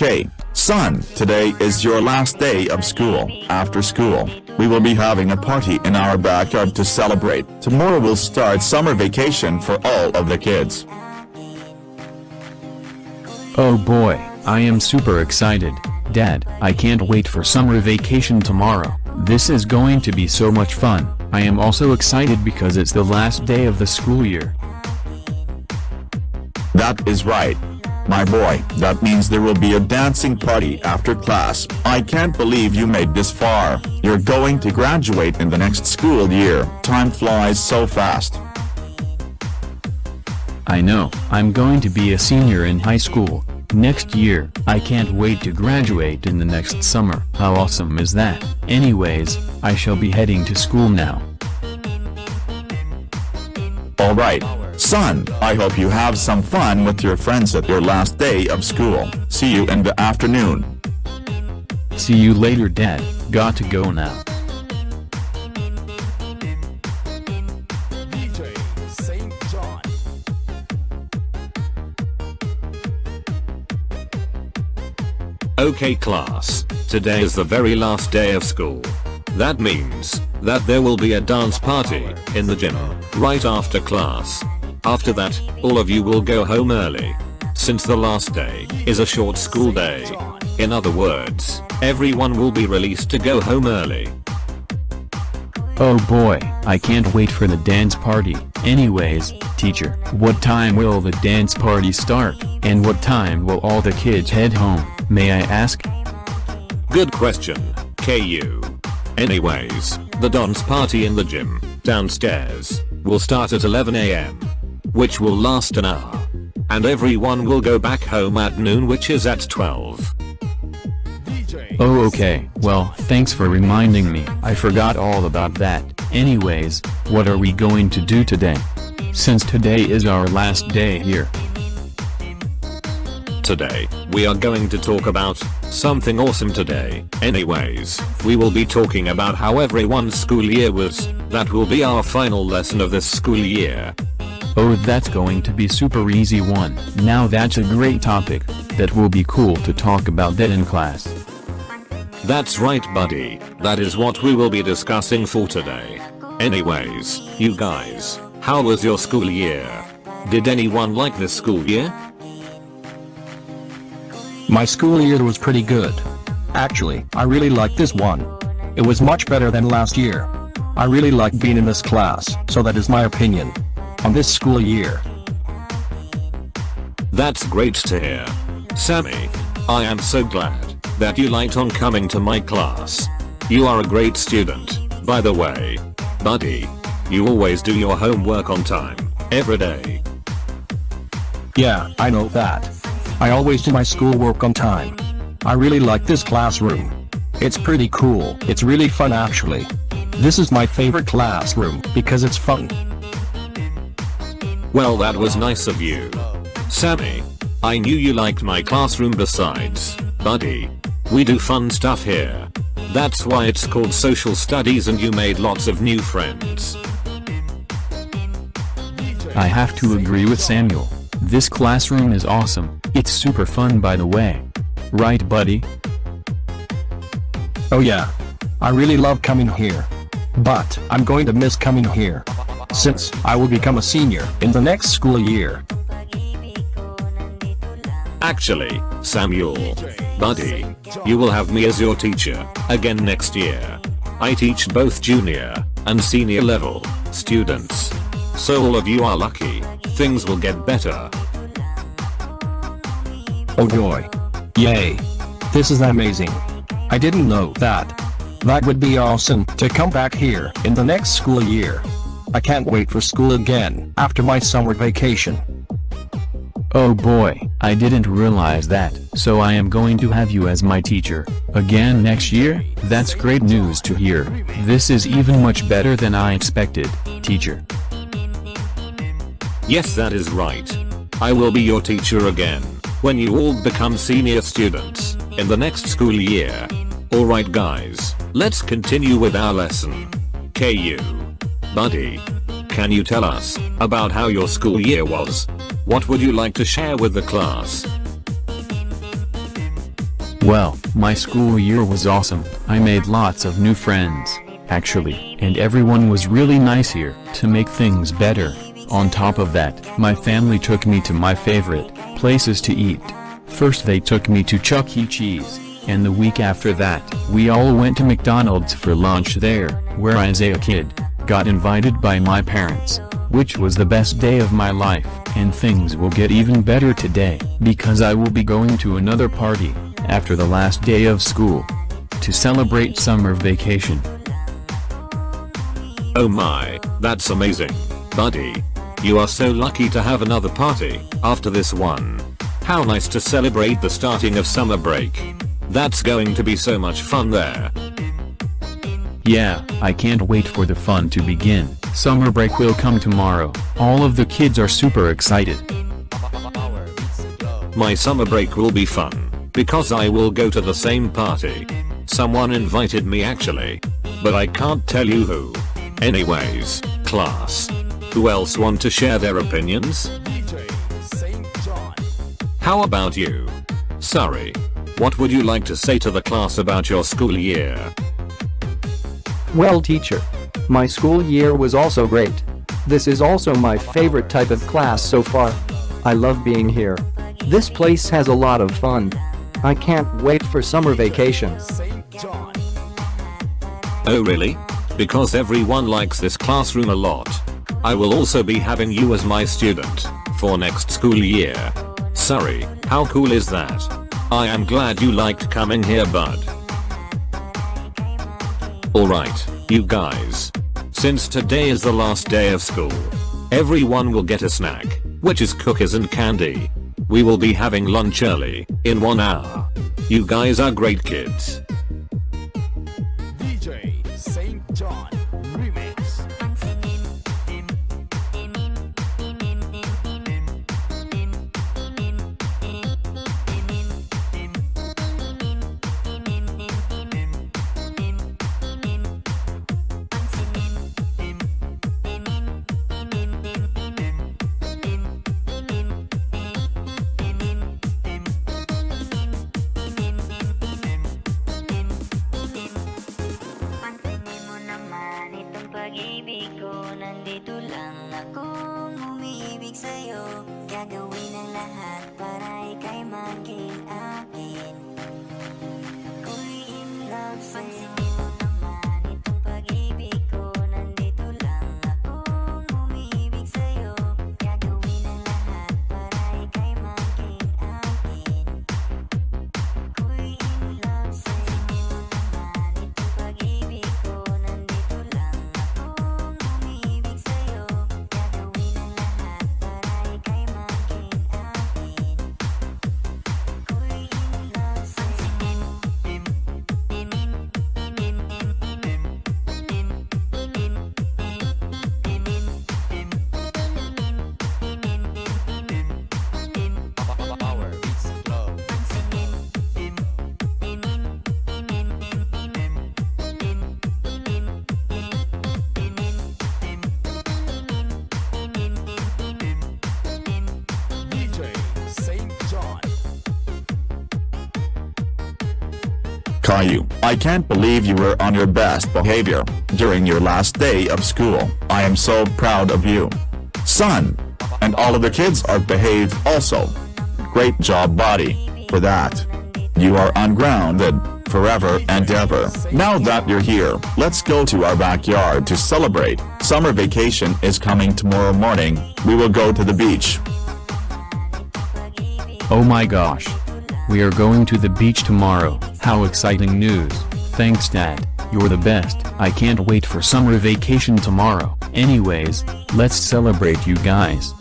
Okay, son, today is your last day of school. After school, we will be having a party in our backyard to celebrate. Tomorrow will start summer vacation for all of the kids. Oh boy, I am super excited. Dad, I can't wait for summer vacation tomorrow. This is going to be so much fun. I am also excited because it's the last day of the school year. That is right. My boy, that means there will be a dancing party after class. I can't believe you made this far. You're going to graduate in the next school year. Time flies so fast. I know, I'm going to be a senior in high school. Next year, I can't wait to graduate in the next summer. How awesome is that? Anyways, I shall be heading to school now. Alright, son, I hope you have some fun with your friends at your last day of school. See you in the afternoon. See you later dad, got to go now. DJ St. John. Okay class, today is the very last day of school. That means, that there will be a dance party, in the gym, right after class. After that, all of you will go home early. Since the last day, is a short school day. In other words, everyone will be released to go home early. Oh boy, I can't wait for the dance party. Anyways, teacher, what time will the dance party start, and what time will all the kids head home, may I ask? Good question, Caillou. Anyways, the dance party in the gym, downstairs, will start at 11am. Which will last an hour. And everyone will go back home at noon which is at 12. Oh okay, well, thanks for reminding me. I forgot all about that. Anyways, what are we going to do today? Since today is our last day here. Today, we are going to talk about something awesome today. Anyways, we will be talking about how everyone's school year was. That will be our final lesson of this school year. Oh that's going to be super easy one. Now that's a great topic. That will be cool to talk about that in class. That's right buddy, that is what we will be discussing for today. Anyways, you guys, how was your school year? Did anyone like this school year? My school year was pretty good. Actually, I really liked this one. It was much better than last year. I really liked being in this class, so that is my opinion. On this school year. That's great to hear. Sammy, I am so glad that you liked on coming to my class. You are a great student, by the way. Buddy, you always do your homework on time, every day. Yeah, I know that. I always do my schoolwork on time. I really like this classroom. It's pretty cool. It's really fun actually. This is my favorite classroom because it's fun. Well that was nice of you. Sammy, I knew you liked my classroom besides, buddy. We do fun stuff here. That's why it's called social studies and you made lots of new friends. I have to agree with Samuel. This classroom is awesome. It's super fun by the way. Right buddy? Oh yeah. I really love coming here. But, I'm going to miss coming here. Since, I will become a senior in the next school year. Actually, Samuel, buddy, you will have me as your teacher, again next year. I teach both junior and senior level students. So all of you are lucky, things will get better. Oh joy. Yay. This is amazing. I didn't know that. That would be awesome to come back here in the next school year. I can't wait for school again after my summer vacation. Oh boy, I didn't realize that. So I am going to have you as my teacher. Again next year? That's great news to hear. This is even much better than I expected, teacher. Yes that is right. I will be your teacher again, when you all become senior students, in the next school year. Alright guys, let's continue with our lesson. Caillou. Buddy. Can you tell us, about how your school year was? What would you like to share with the class? Well, my school year was awesome. I made lots of new friends, actually, and everyone was really nice here. To make things better, on top of that, my family took me to my favorite places to eat. First they took me to Chuck E. Cheese, and the week after that, we all went to McDonald's for lunch there, where I as a kid, got invited by my parents, which was the best day of my life, and things will get even better today, because I will be going to another party, after the last day of school, to celebrate summer vacation. Oh my, that's amazing. Buddy. You are so lucky to have another party, after this one. How nice to celebrate the starting of summer break. That's going to be so much fun there. Yeah, I can't wait for the fun to begin. Summer break will come tomorrow. All of the kids are super excited. My summer break will be fun, because I will go to the same party. Someone invited me actually. But I can't tell you who. Anyways, class. Who else want to share their opinions? How about you? Sorry. What would you like to say to the class about your school year? Well teacher. My school year was also great. This is also my favorite type of class so far. I love being here. This place has a lot of fun. I can't wait for summer vacation. Oh really? Because everyone likes this classroom a lot. I will also be having you as my student, for next school year. Sorry, how cool is that? I am glad you liked coming here bud. Alright, you guys. Since today is the last day of school, everyone will get a snack, which is cookies and candy. We will be having lunch early, in one hour. You guys are great kids. Caillou, I can't believe you were on your best behavior during your last day of school. I am so proud of you. Son. And all of the kids are behaved also. Great job buddy. For that. You are ungrounded, forever and ever. Now that you're here, let's go to our backyard to celebrate. Summer vacation is coming tomorrow morning. We will go to the beach. Oh my gosh. We are going to the beach tomorrow. How exciting news. Thanks dad, you're the best. I can't wait for summer vacation tomorrow. Anyways, let's celebrate you guys.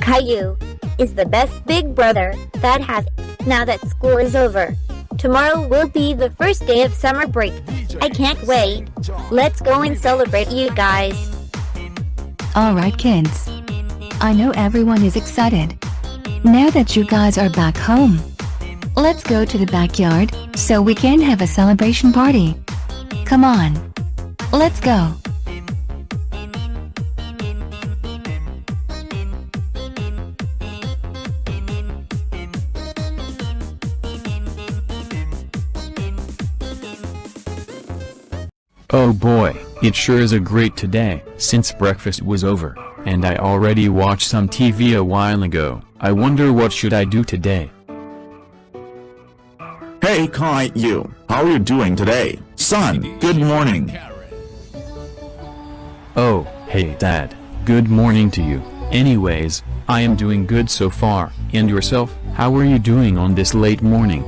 Caillou is the best big brother that have now that school is over. Tomorrow will be the first day of summer break. I can't wait. Let's go and celebrate you guys. Alright kids. I know everyone is excited. Now that you guys are back home. Let's go to the backyard, so we can have a celebration party. Come on. Let's go. Oh boy, it sure is a great today. Since breakfast was over, and I already watched some TV a while ago, I wonder what should I do today. Hey Caillou, how are you doing today? Son, good morning. Oh, hey dad, good morning to you. Anyways, I am doing good so far, and yourself, how are you doing on this late morning?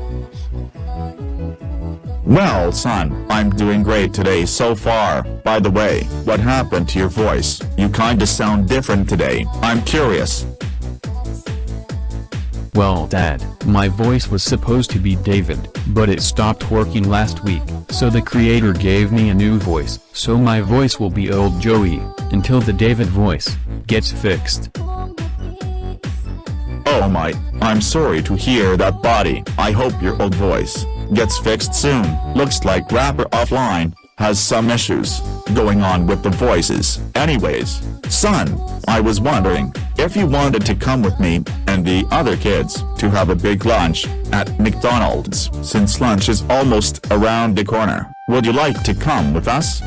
Well son, I'm doing great today so far. By the way, what happened to your voice? You kinda sound different today. I'm curious. Well dad, my voice was supposed to be David, but it stopped working last week, so the creator gave me a new voice, so my voice will be old Joey, until the David voice, gets fixed. Oh my, I'm sorry to hear that buddy. I hope your old voice gets fixed soon. Looks like Wrapper Offline has some issues going on with the voices. Anyways, son, I was wondering if you wanted to come with me and the other kids to have a big lunch at McDonald's. Since lunch is almost around the corner, would you like to come with us?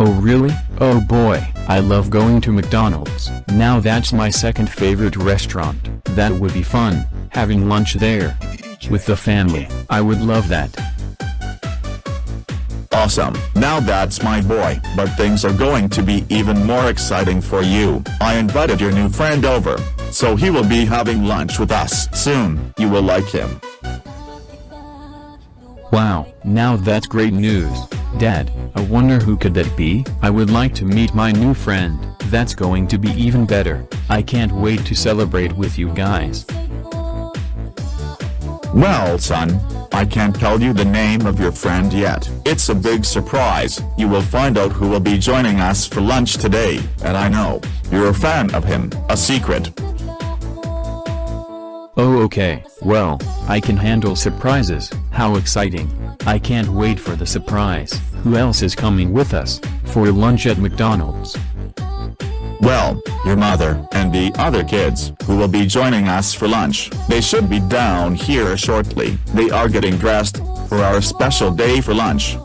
Oh really? Oh boy, I love going to McDonald's. Now that's my second favorite restaurant. That would be fun, having lunch there. With the family, I would love that. Awesome, now that's my boy, but things are going to be even more exciting for you. I invited your new friend over, so he will be having lunch with us soon. You will like him. Wow, now that's great news. Dad, I wonder who could that be? I would like to meet my new friend, that's going to be even better. I can't wait to celebrate with you guys. Well son, I can't tell you the name of your friend yet. It's a big surprise. You will find out who will be joining us for lunch today, and I know, you're a fan of him. A secret. Oh okay, well, I can handle surprises, how exciting. I can't wait for the surprise. Who else is coming with us, for lunch at McDonald's? Well, your mother, and the other kids, who will be joining us for lunch. They should be down here shortly. They are getting dressed, for our special day for lunch.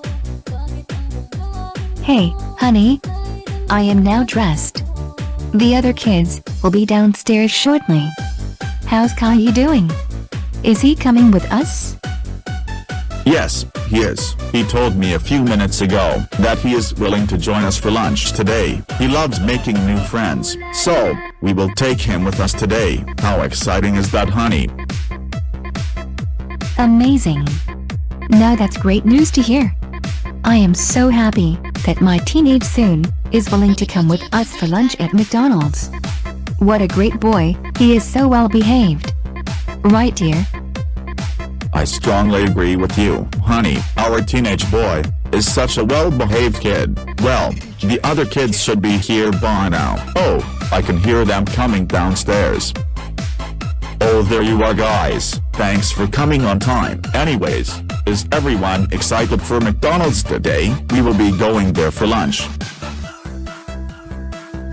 Hey, honey. I am now dressed. The other kids will be downstairs shortly. How's Kai doing? Is he coming with us? Yes, he is. He told me a few minutes ago that he is willing to join us for lunch today. He loves making new friends, so we will take him with us today. How exciting is that, honey? Amazing. Now that's great news to hear. I am so happy that my teenage soon is willing to come with us for lunch at McDonald's. What a great boy, he is so well behaved. Right dear? I strongly agree with you, honey. Our teenage boy is such a well-behaved kid. Well, the other kids should be here by now. Oh, I can hear them coming downstairs. Oh there you are guys, thanks for coming on time. Anyways, is everyone excited for McDonald's today? We will be going there for lunch.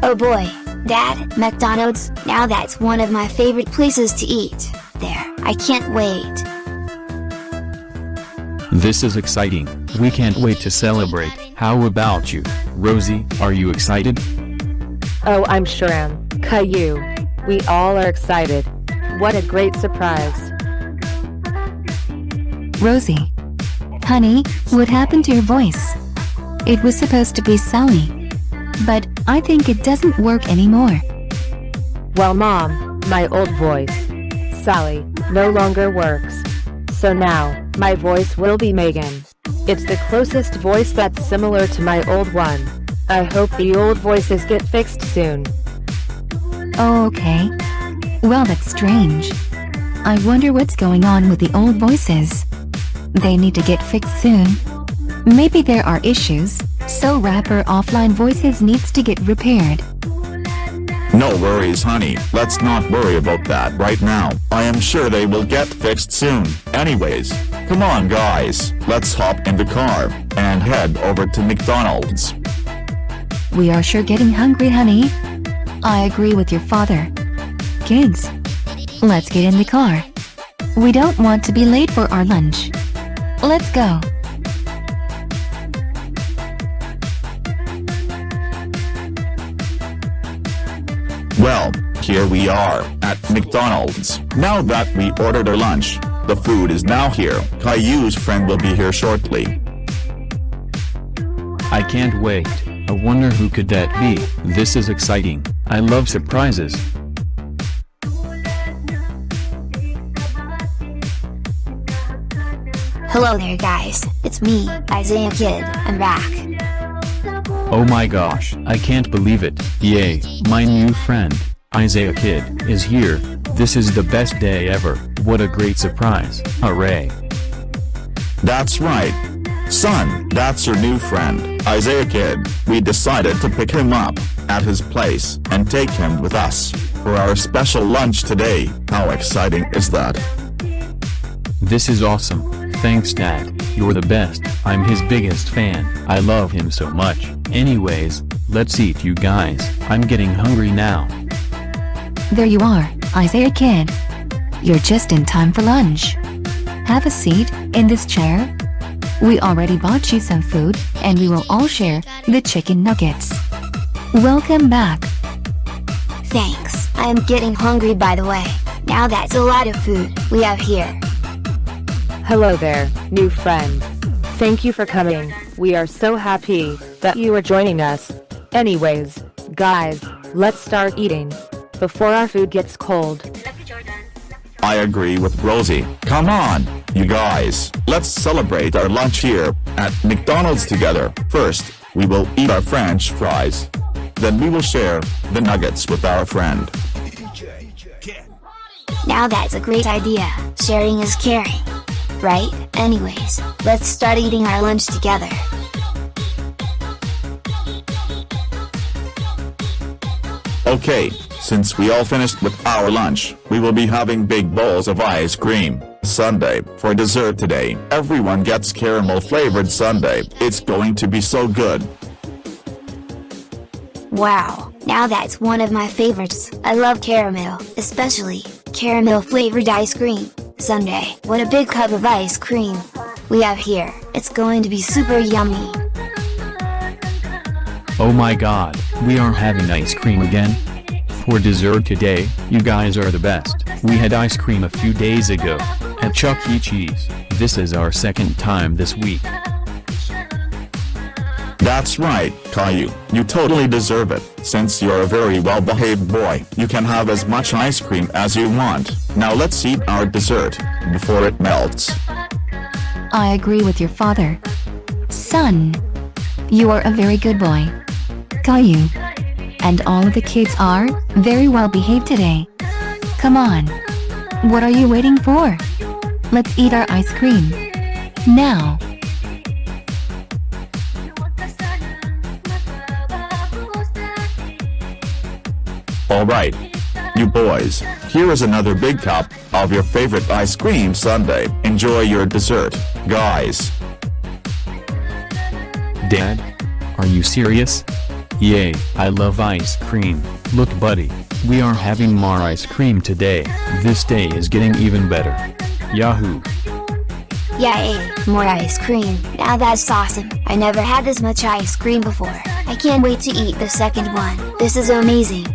Oh boy, Dad, McDonald's, now that's one of my favorite places to eat. There, I can't wait. This is exciting, we can't wait to celebrate. How about you, Rosie, are you excited? Oh, I'm sure am. Caillou. We all are excited. What a great surprise. Rosie. Honey, what happened to your voice? It was supposed to be Sally. But, I think it doesn't work anymore. Well, Mom, my old voice, Sally, no longer works. So now, my voice will be Megan. It's the closest voice that's similar to my old one. I hope the old voices get fixed soon. Oh, okay. Well, that's strange. I wonder what's going on with the old voices. They need to get fixed soon. Maybe there are issues, so Wrapper Offline voices needs to get repaired. No worries honey, let's not worry about that right now. I am sure they will get fixed soon. Anyways, Come on guys, let's hop in the car, and head over to McDonald's. We are sure getting hungry honey. I agree with your father. Kids, let's get in the car. We don't want to be late for our lunch. Let's go. Well, here we are, at McDonald's. Now that we ordered our lunch, the food is now here. Caillou's friend will be here shortly. I can't wait. I wonder who could that be. This is exciting. I love surprises. Hello there guys, it's me, Isaiah Kid, I'm back. Oh my gosh, I can't believe it. Yay, my new friend, Isaiah Kid, is here. This is the best day ever. What a great surprise. Hooray. That's right. Son, that's your new friend, Isaiah Kid. We decided to pick him up, at his place, and take him with us, for our special lunch today. How exciting is that? This is awesome. Thanks dad, you're the best. I'm his biggest fan. I love him so much. Anyways, let's eat you guys. I'm getting hungry now. There you are, Isaiah Kid. You're just in time for lunch. Have a seat, in this chair. We already bought you some food, and we will all share the chicken nuggets. Welcome back. Thanks, I am getting hungry by the way. Now that's a lot of food we have here. Hello there, new friend. Thank you for coming. We are so happy that you are joining us. Anyways, guys, let's start eating before our food gets cold. I agree with Rosie. Come on, you guys. Let's celebrate our lunch here, at McDonald's together. First, we will eat our french fries. Then we will share the nuggets with our friend. Now that's a great idea. Sharing is caring. Right? Anyways, let's start eating our lunch together. Okay, since we all finished with our lunch, we will be having big bowls of ice cream. sundae, for dessert today, everyone gets caramel flavored sundae. It's going to be so good. Wow, now that's one of my favorites. I love caramel, especially caramel flavored ice cream. sundae, what a big cup of ice cream we have here. It's going to be super yummy. Oh my god, we are having ice cream again? For dessert today, you guys are the best. We had ice cream a few days ago, at Chuck E. Cheese. This is our second time this week. That's right, Caillou. You totally deserve it. Since you're a very well-behaved boy, you can have as much ice cream as you want. Now let's eat our dessert, before it melts. I agree with your father. Son, you are a very good boy. Caillou. And all of the kids are very well behaved today. Come on. What are you waiting for? Let's eat our ice cream. Now. Alright. You boys, here is another big cup of your favorite ice cream sundae. Enjoy your dessert, guys. Dad? Are you serious? Yay, I love ice cream. Look buddy, we are having more ice cream today. This day is getting even better. Yahoo! Yay, more ice cream. Now that's awesome. I never had this much ice cream before. I can't wait to eat the second one. This is amazing.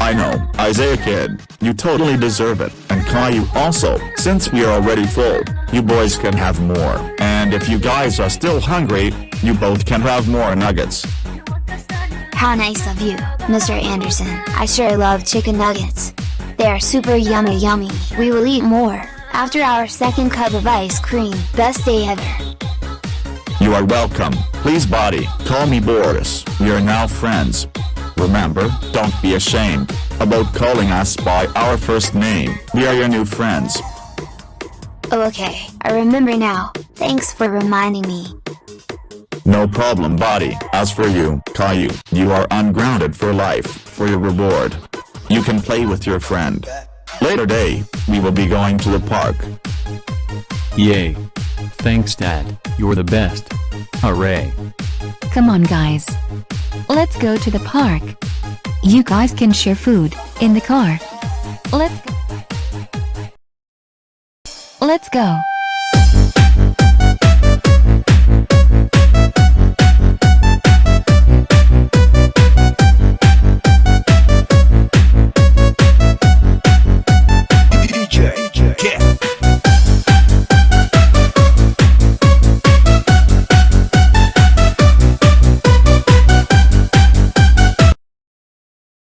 I know, Isaiah Kid, you totally deserve it, and Caillou also, since we are already full, you boys can have more, and if you guys are still hungry, you both can have more nuggets. How nice of you, Mr. Anderson. I sure love chicken nuggets. They are super yummy yummy. We will eat more, after our second cup of ice cream. Best day ever. You are welcome, please buddy, call me Boris, we are now friends. Remember, don't be ashamed about calling us by our first name. We are your new friends. Oh, okay, I remember now. Thanks for reminding me. No problem buddy. As for you, Caillou, you are ungrounded for life, for your reward. You can play with your friend. Later day, we will be going to the park. Yay! Thanks dad, you're the best. Hooray! Come on guys. Let's go to the park. You guys can share food, in the car. Let's go. Let's go.